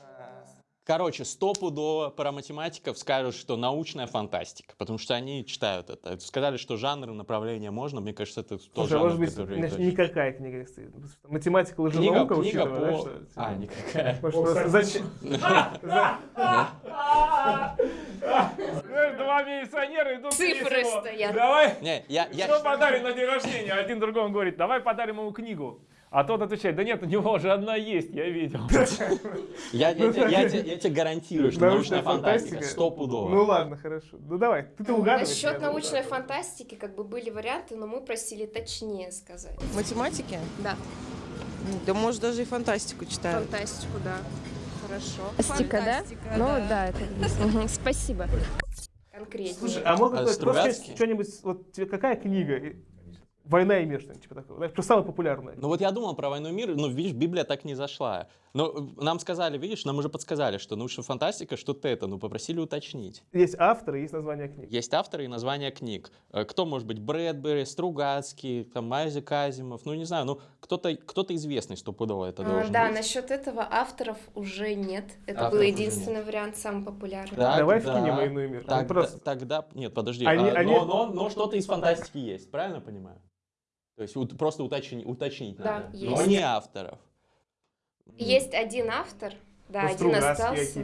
Короче, стопудово про математиков скажут, что научная фантастика, потому что они читают это. Сказали, что жанры, направления можно, мне кажется, это Слушай, а жанр, может быть, который... значит, никакая книга Математика, Книга, лженаука, книга учитывая, да, по... что- А, никакая. Может, просто зачем? Знаешь, Два милиционера идут Цифры стоят. Давай, Не, я, я... что подарим на день рождения? Один другому говорит, давай подарим ему книгу. А тот отвечает, да нет, у него уже одна есть, я видел. Я, я, тебе- гарантирую, что научная фантастика Ну стопудово. ладно, хорошо. Ну давай, ты-то угадываешь. Насчет научной фантастики, как бы были варианты, но мы просили точнее сказать. Математики? Да. Да, может, даже и фантастику читают. Фантастику, да. Хорошо. Фантастика, да? Ну да, это Спасибо. Конкретнее. Слушай, а можно А просто что-нибудь, вот тебе какая книга? Война и мир, что-нибудь типа такого. Знаешь, Что самое популярное? Ну вот я думал про «Войну и мир», но, видишь, Библия так не зашла. Но э, нам сказали, видишь, нам уже подсказали, что научная фантастика, что-то это, ну попросили уточнить. Есть авторы, есть название книг. Есть авторы и названия книг. Э, Кто может быть? Брэдбери, Стругацкий, там, Майзи Казимов, ну не знаю, ну кто-то кто известный стопудово это А, должен да, быть. насчет этого авторов уже нет. Это Авторов был единственный вариант, самый популярный. Так, Давай да. вкинем «Войну и мир». Ну, Тогда, просто- тогда- нет, подожди, Они- а, они- но, но- но что-то из фантастики есть, правильно понимаю? То есть просто уточни- уточнить Да, надо. есть. Но не авторов. Есть один автор, да, Ну, один остался.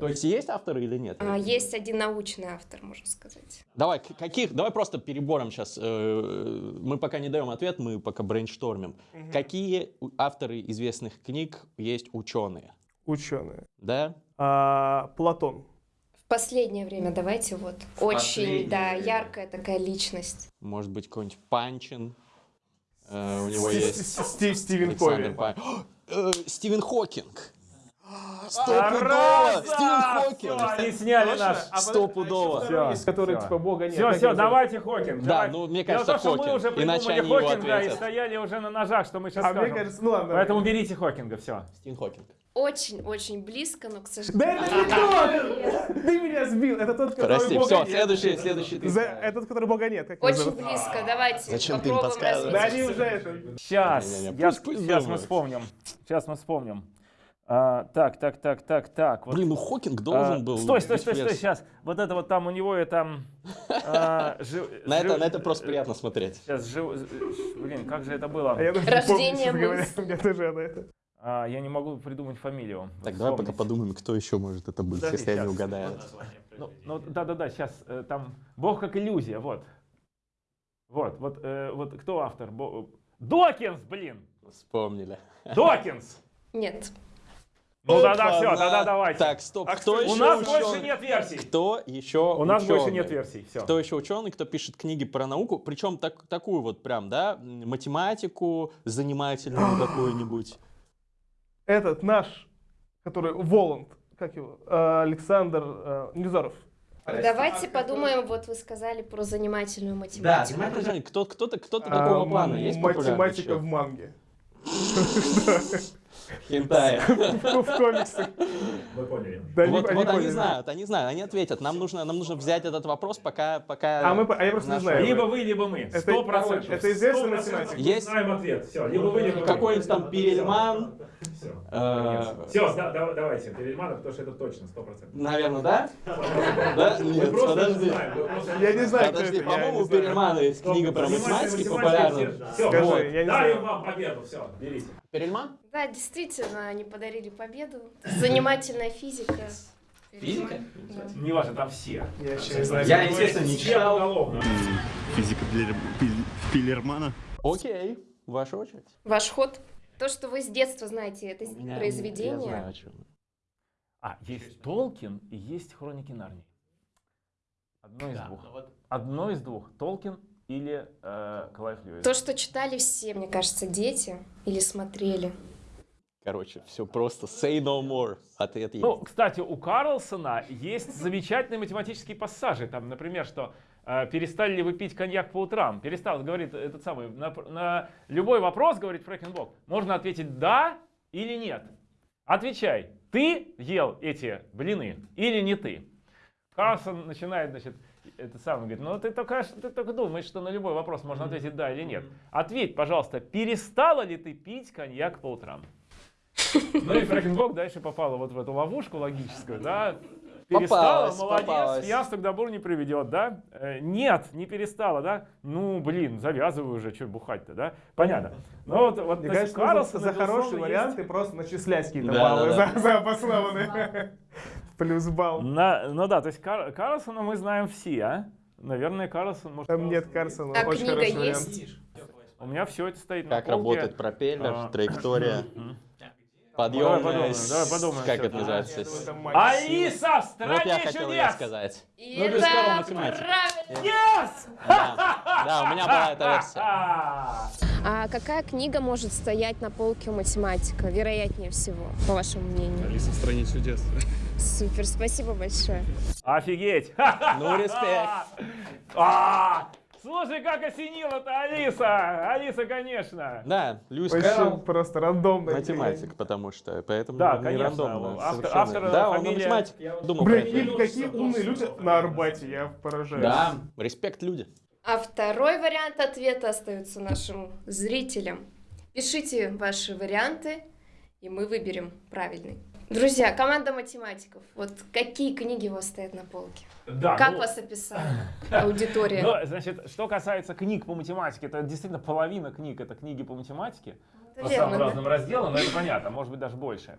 То есть есть авторы или нет? А, есть один научный автор, можно сказать. Давай, каких, давай просто перебором сейчас. мы пока не даем ответ, мы пока брейнштормим. Какие у- авторы известных книг есть ученые? Ученые. Да? А, Платон. В последнее время давайте вот очень, последнее да, время. яркая такая личность. Может быть, какой-нибудь Панчин? Э, у него есть... Сти- Сти- Стивен Кови. Э, Стивен Хокинг. Стопудово! Стивен Хокинг. Они сняли наш. Стопудово. Всё. типа бога нет. Все, все, давайте Хокинг. Да, ну, мне кажется, том, что мы Хокинг. уже Иначе придумали они его Хокинга и ответят. стояли уже на ножах, что мы сейчас А скажем. мне кажется, ну ладно. Поэтому берите Хокинга, все. Стивен Хокинг. Очень-очень близко, но, к Да сожалению... это не тот! Ты меня сбил. Это тот, который Прости, бога все, нет. следующий, следующий ты. За- Этот, который бога нет. Как Очень зовут? близко, давайте Зачем ты им подсказываешь? Да они уже это... Сейчас, я, пусть- пусть сейчас мы вспомним. Сейчас мы вспомним. А, так, так, так, так, так. вот, Блин, ну Хокинг а, должен был... Стой, стой, стой, стой, сейчас. Вот это вот там у него это... а, жи- На это, на это просто приятно смотреть. Сейчас, жи- блин, как же это было? А я не Рождение мысли. У меня тоже она это... А, я не могу придумать фамилию. Так, давай пока подумаем, кто еще может это быть, Подожди, если я не угадаю. Ну, ну, да-да-да, сейчас там Бог как иллюзия, вот. Вот, вот, э, вот кто автор? Бо- Докинс, блин! Вспомнили. Докинс! Нет. Ну Опа, все, тогда давайте. Так, стоп, А кто кто- еще У нас ученый? больше нет версий. Кто еще У нас больше нет версий, все. Кто еще ученый, кто пишет книги про науку, причем так, такую вот прям, да, математику занимательную какую-нибудь. Этот наш, который Воланд, как его, э, Александр э, Невзоров. Давайте подумаем, вот вы сказали про занимательную математику. занимательный. Кто, кто-то, кто-то А, такого плана есть Математика в манге. Хентай. В комиксах. Вы поняли. Вот они знают, они знают, они ответят. Нам нужно, нам нужно взять этот вопрос, пока... пока А мы а я просто не знаю. Либо вы, либо мы. Сто процентов. это известный Сто процентов математик? мы Есть- знаем ответ. Все, либо вы, либо мы. Какой-нибудь там Перельман, Все. Все, давайте, Перельманов, потому что это точно, сто процентов. наверное, да? Да? Мы Нет, просто не подожди. Я не знаю, Подожди, по-моему, у. Перельмана есть книга про математика, популярная. Все, вот. я не Дарим знаю. вам победу, все, берите. Перельман? Да, действительно, они подарили победу. Занимательная физика. Физика? Да. Не важно, там все. Я не знаю. Я, естественно, не читал. Физика Пиллермана. Окей, ваша очередь. Ваш ход. То, что вы с детства знаете это меня- Я произведение. знаю, о чем. А, есть Толкин и есть Хроники Нарнии. Одно из Да, двух. ну вот- Одно из двух. Толкин или э, Клайв Льюис. То, что читали все, мне кажется, дети или смотрели. Короче, все просто. Say no more. Ответ есть. Ну, кстати, у Карлсона есть замечательные математические пассажи. Там, например, что э, перестали ли вы пить коньяк по утрам? Перестал, говорит этот самый, на, на любой вопрос, говорит Фрэкенбок, можно ответить да или нет. Отвечай, ты ел эти блины или не ты? Карлсон начинает, значит, это самое, говорит, ну ты только, ты только думаешь, что на любой вопрос можно ответить да или нет. Ответь, пожалуйста, перестала ли ты пить коньяк по утрам? Ну и Фрэкенбок дальше попала вот в эту ловушку логическую, да. Перестала, Попалась, молодец, попалась. ясно к добру не приведет, да? Э, нет, не перестала, да? Ну, блин, завязывай уже, что бухать-то, да? Понятно. Ну вот, вот Мне кажется, Карлсона, за хорошие безусловно, есть- просто начислять какие-то Да, баллы да, да. за, за обоснованные. Плюс балл. На- ну да, то есть Кар- Карлсона мы знаем все, а? Наверное, Карлсон может... Там нет Карлсона, А очень книга хороший вариант. есть? У меня все это стоит на Как полке. работает пропеллер, А, траектория. Подъемная, Давай подумаем, давай подумаем как всё. это называется? Алиса в стране Вот я хотел чудес! я сказать. И Ну, без математики. правильно. Yes! Да, у меня была эта версия. А какая книга может стоять на полке у математика, вероятнее всего, по вашему мнению? Алиса в стране чудес. Супер, спасибо большое. Офигеть! Ну, респект. Слушай, как осенила-то Алиса! Алиса, конечно! Да, Льюис Кэрролл просто рандомно. математик, потому что, поэтому Да, не конечно, рандомно. автор- автор, да, он фамилия- математик, я думал Блин, про это. или какие умные люди на Арбате, я поражаюсь. Да, респект люди. А второй вариант ответа остается нашим зрителям. Пишите ваши варианты, и мы выберем правильный. Друзья, команда математиков, вот какие книги у вас стоят на полке? Да, как ну- вас описали аудитория? Ну, значит, что касается книг по математике, это действительно половина книг это книги по математике. Это По верно, самым да. разным разделам, но это понятно, может быть даже больше.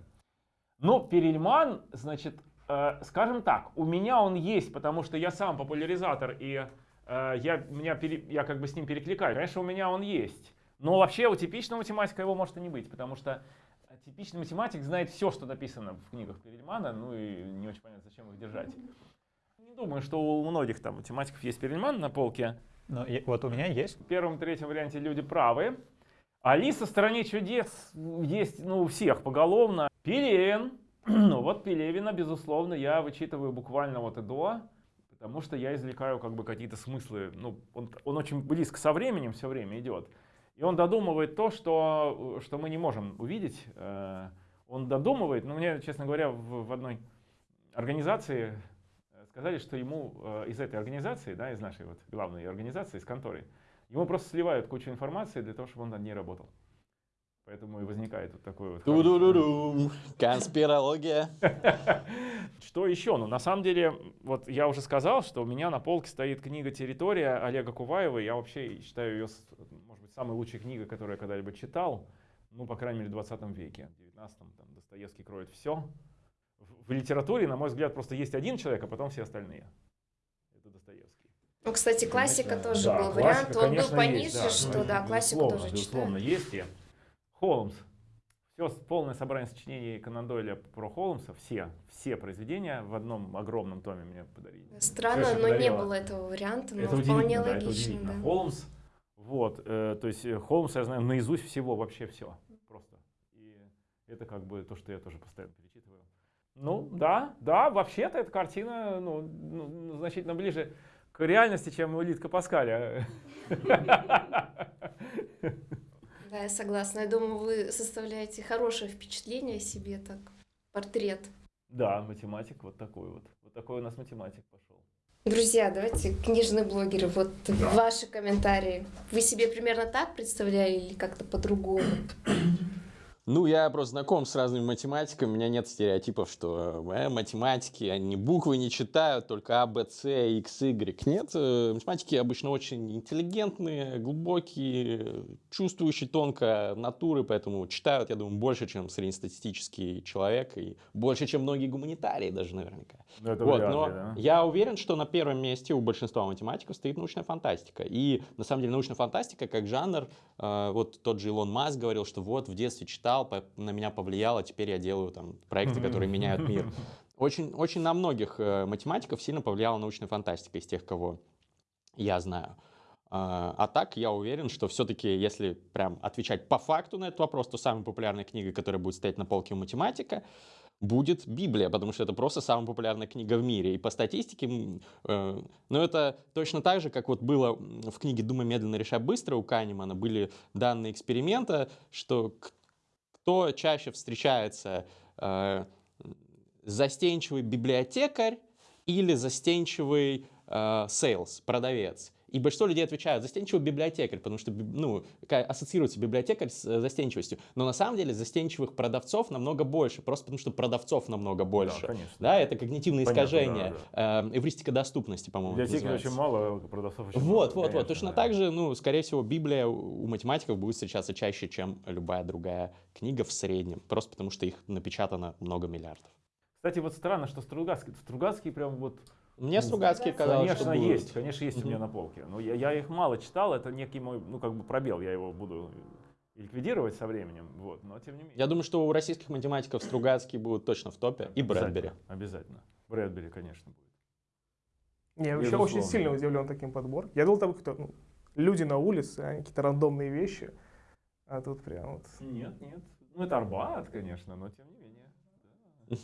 Ну, Перельман, значит, э, скажем так, у меня он есть, потому что я сам популяризатор, и э, я, меня пере- я как бы с ним перекликаю. Конечно, у меня он есть. Но вообще у типичного математика его может и не быть, потому что типичный математик знает все, что написано в книгах Перельмана, ну и не очень понятно, зачем их держать. Не думаю, что у многих там математиков есть Перельман на полке. Ну, и- вот у меня есть. В первом, третьем варианте люди правы. Алиса в стране чудес есть ну, у всех поголовно. Пелевин. Ну вот Пелевина, безусловно, я вычитываю буквально вот и до, потому что я извлекаю как бы какие-то смыслы. Ну, он, он очень близко со временем все время идет. И он додумывает то, что, что мы не можем увидеть. Э, Он додумывает, но мне, честно говоря, в, в одной организации э, сказали, что ему э, из этой организации, да, из нашей вот главной организации, из конторы, ему просто сливают кучу информации для того, чтобы он над ней работал. Поэтому и возникает вот такой вот... хороший- Ту-ду-ду-дум. Конспирология. Что еще? Ну, на самом деле, вот я уже сказал, что у меня на полке стоит книга «Территория» Олега Куваева. Я вообще считаю ее, с- может быть, самой лучшей книгой, которую я когда-либо читал. Ну, по крайней мере, в 20 веке. В 19 там Достоевский кроет все. В, в литературе, на мой взгляд, просто есть один человек, а потом все остальные. Это Достоевский. Ну, кстати, классика тоже Да, был классика, вариант. Он был конечно, пониже, есть, да. что Ну, да, классику тоже Безусловно, читаю. есть и Холмс. Все полное собрание сочинений Конан Дойля про Холмса, все, все произведения в одном огромном томе мне подарили. Странно, но не было этого варианта, но Это вполне удивительно, да, это логично, удивительно. да. Холмс, вот, э, то есть э, Холмса я знаю наизусть всего, вообще все, просто. И это как бы то, что я тоже постоянно перечитываю. Ну, да, да, вообще-то эта картина, ну, ну, значительно ближе к реальности, чем улитка Паскаля. Да, я согласна. Я думаю, вы составляете хорошее впечатление о себе, так, портрет. Да, математик вот такой вот. Вот такой у нас математик пошел. Друзья, давайте, книжные блогеры, вот ваши комментарии. Вы себе примерно так представляли или как-то по-другому? Ну, я просто знаком с разными математиками, у меня нет стереотипов, что э, математики, они буквы не читают, только А, Б, С, X, Y. Нет, э, математики обычно очень интеллигентные, глубокие, чувствующие тонко натуры, поэтому читают, я думаю, больше, чем среднестатистический человек, и больше, чем многие гуманитарии даже наверняка. Ну, это вот, но ли, да. я уверен, что на первом месте у большинства математиков стоит научная фантастика. И на самом деле научная фантастика как жанр, э, вот тот же Илон Маск говорил, что вот в детстве читал читал, на меня повлияло, теперь я делаю там проекты, которые меняют мир. Очень, очень на многих э, математиков сильно повлияла научная фантастика из тех, кого я знаю. А, а так, я уверен, что все-таки, если прям отвечать по факту на этот вопрос, то самая популярная книга, которая будет стоять на полке у математика, будет Библия, потому что это просто самая популярная книга в мире. И по статистике, э, ну это точно так же, как вот было в книге «Думай медленно, решай быстро» у Канемана, были данные эксперимента, что кто чаще встречается, э, застенчивый библиотекарь или застенчивый э, sales, продавец. И большинство людей отвечают застенчивый библиотекарь, потому что ну, ассоциируется библиотекарь с э, застенчивостью. Но на самом деле застенчивых продавцов намного больше, просто потому что продавцов намного больше. Да, конечно. Да, это когнитивное Понятно, искажение, да, да. Э, эвристика доступности, по-моему. Библиотекарей очень мало, продавцов очень вот, мало. Вот, вот, вот. Точно да. так же, ну, скорее всего, Библия у математиков будет встречаться чаще, чем любая другая книга в среднем, просто потому что их напечатано много миллиардов. Кстати, вот странно, что Стругацкий, Стругацкий прям вот мне Стругацкий казалось, Конечно, что есть, конечно, есть у меня на полке. Но я, я их мало читал, это некий мой, ну, как бы пробел, я его буду ликвидировать со временем, вот, но тем не менее. Я думаю, что у российских математиков Стругацкий будут точно в топе, и Брэдбери. Обязательно, Брэдбери, конечно, будет. Я вообще очень сильно удивлен таким подбором. Я думал, там кто ну, люди на улице, они какие-то рандомные вещи, а тут прям вот... Нет, нет, ну это Арбат, конечно, но тем не менее.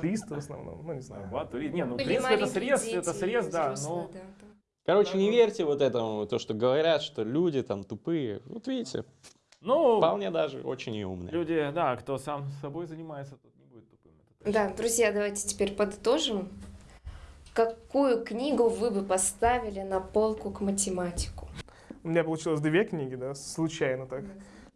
Туристы в основном, ну не знаю. Не, ну в принципе это срез, это срез, да, но... Короче, не верьте вот этому, то, что говорят, что люди там тупые. Вот видите, ну, вполне даже очень и умные. Люди, да, кто сам собой занимается, тот не будет тупым. Да, друзья, давайте теперь подытожим. Какую книгу вы бы поставили на полку к математику? У меня получилось две книги, да, случайно так.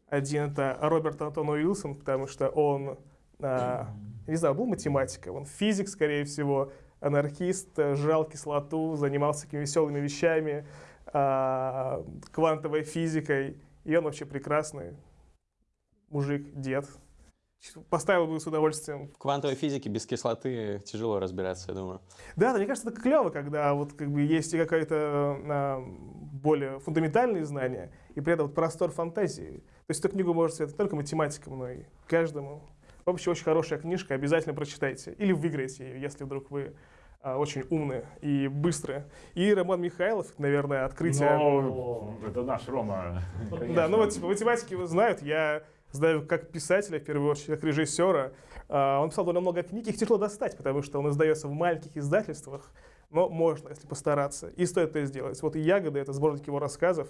Один это Роберт Антон Уилсон, потому что он а, не знаю, был математиком, он физик, скорее всего, анархист, э, жрал кислоту, занимался такими веселыми вещами, а, квантовой физикой, и он вообще прекрасный мужик, дед. Поставил бы с удовольствием. В квантовой физике без кислоты тяжело разбираться, я думаю. Да, да, мне кажется, это клево, когда вот как бы есть какое-то а, более фундаментальные знания, и при этом вот простор фантазии. То есть эту книгу может не только математикам, но и каждому. Вообще очень хорошая книжка, обязательно прочитайте. Или выиграете ее, если вдруг вы а, очень умные и быстрые. И Роман Михайлов, наверное, открытие... Но, это наш Рома. Да, ну вот типа, математики его знают. Я знаю как писателя, в первую очередь, как режиссера. А, он писал довольно много книг, их тяжело достать, потому что он издается в маленьких издательствах. Но можно, если постараться. И стоит это сделать. Вот и «Ягоды» — это сборник его рассказов.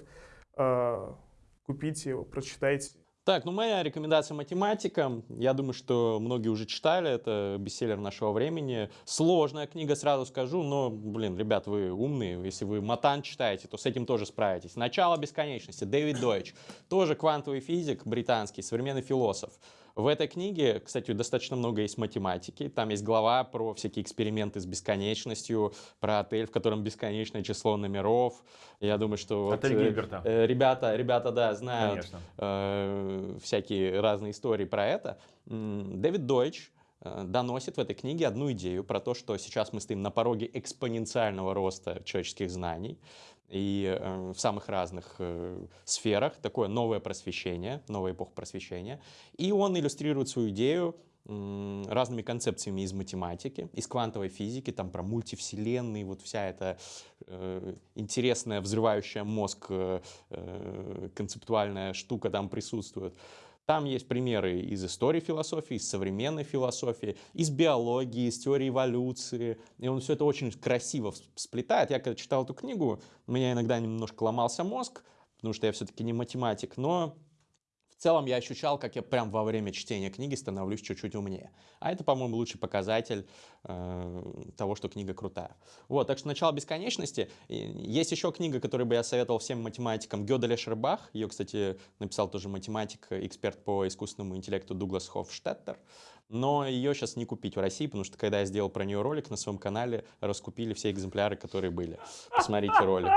А, купите его, прочитайте. Так, ну моя рекомендация математикам. Я думаю, что многие уже читали. Это бестселлер нашего времени. Сложная книга, сразу скажу, но, блин, ребят, вы умные. Если вы Матан читаете, то с этим тоже справитесь. «Начало бесконечности», Дэвид Дойч. Тоже квантовый физик британский, современный философ. В этой книге, кстати, достаточно много есть математики. Там есть глава про всякие эксперименты с бесконечностью, про отель, в котором бесконечное число номеров. Я думаю, что отель вот, Гильберта. Э, ребята, ребята, да, знают э, всякие разные истории про это. Дэвид Дойч э, доносит в этой книге одну идею про то, что сейчас мы стоим на пороге экспоненциального роста человеческих знаний и э, в самых разных э, сферах, такое новое просвещение, новая эпоха просвещения. И он иллюстрирует свою идею э, разными концепциями из математики, из квантовой физики, там про мультивселенные, вот вся эта э, интересная, взрывающая мозг э, э концептуальная штука там присутствует. Там есть примеры из истории философии, из современной философии, из биологии, из теории эволюции. И он все это очень красиво сплетает. Я когда читал эту книгу, у меня иногда немножко ломался мозг, потому что я все-таки не математик, но в целом я ощущал, как я прям во время чтения книги становлюсь чуть-чуть умнее. А это, по-моему, лучший показатель э, того, что книга крутая. Вот, так что «Начало бесконечности». Есть еще книга, которую бы я советовал всем математикам. Гёдель Эшербах. Ее, кстати, написал тоже математик, эксперт по искусственному интеллекту Дуглас Хофштеттер но ее сейчас не купить в России, потому что когда я сделал про нее ролик на своем канале, раскупили все экземпляры, которые были. Посмотрите ролик.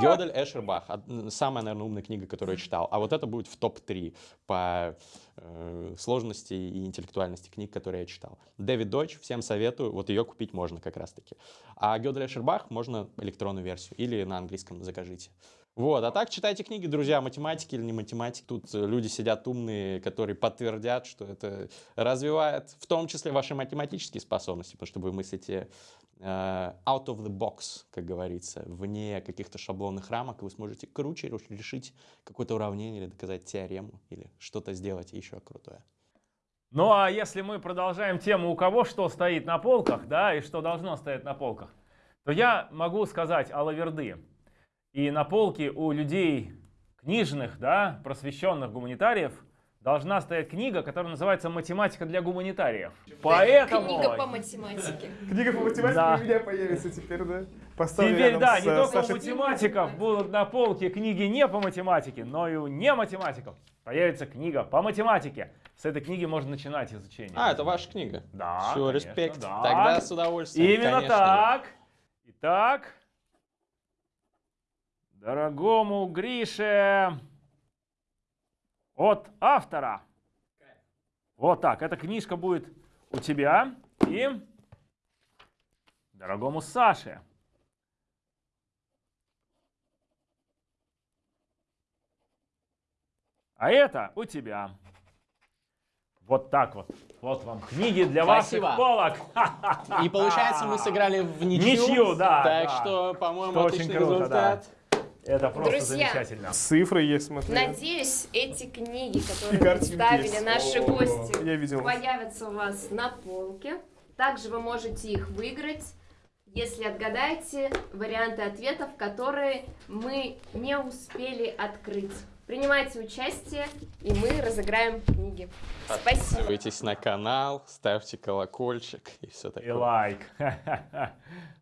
Гёдель Эшербах. Самая, наверное, умная книга, которую я читал. А вот это будет в топ-3. по э, сложности и интеллектуальности книг, которые я читал. Дэвид Дойч, всем советую, вот ее купить можно как раз-таки. А Гёделя Шербах можно электронную версию или на английском закажите. Вот, а так читайте книги, друзья, математики или не математики. Тут э, люди сидят умные, которые подтвердят, что это развивает в том числе ваши математические способности, потому что вы мыслите э, out of the box, как говорится, вне каких-то шаблонных рамок, вы сможете круче решить какое-то уравнение или доказать теорему, или что-то сделать еще крутое. Ну а если мы продолжаем тему, у кого что стоит на полках, да, и что должно стоять на полках, то я могу сказать о лаверды. И на полке у людей книжных, да, просвещенных гуманитариев должна стоять книга, которая называется «Математика для гуманитариев». Поэтому... Книга по математике. Книга по математике Да. у меня появится теперь, да? Поставлю Теперь, да, с, не э, только у Сашей. математиков будут на полке книги не по математике, но и у не математиков появится книга по математике. С этой книги можно начинать изучение. А, это ваша книга? Да, Все, конечно, респект. да. Тогда с удовольствием. Именно конечно. так. Итак, дорогому Грише от автора. Вот так, эта книжка будет у тебя и дорогому Саше. А это у тебя. Вот так вот. Вот вам книги для Спасибо. ваших полок. И получается, мы сыграли в ничью. Ничью, да. Так да. что, по-моему, отличный круто, результат. да. Это просто Друзья, замечательно. Цифры есть, смотри. Надеюсь, эти книги, которые представили наши гости, я видел. появятся у вас на полке. Также вы можете их выиграть, если отгадаете варианты ответов, которые мы не успели открыть. Принимайте участие, и мы разыграем книги. Спасибо. Подписывайтесь на канал, ставьте колокольчик и все такое. И лайк.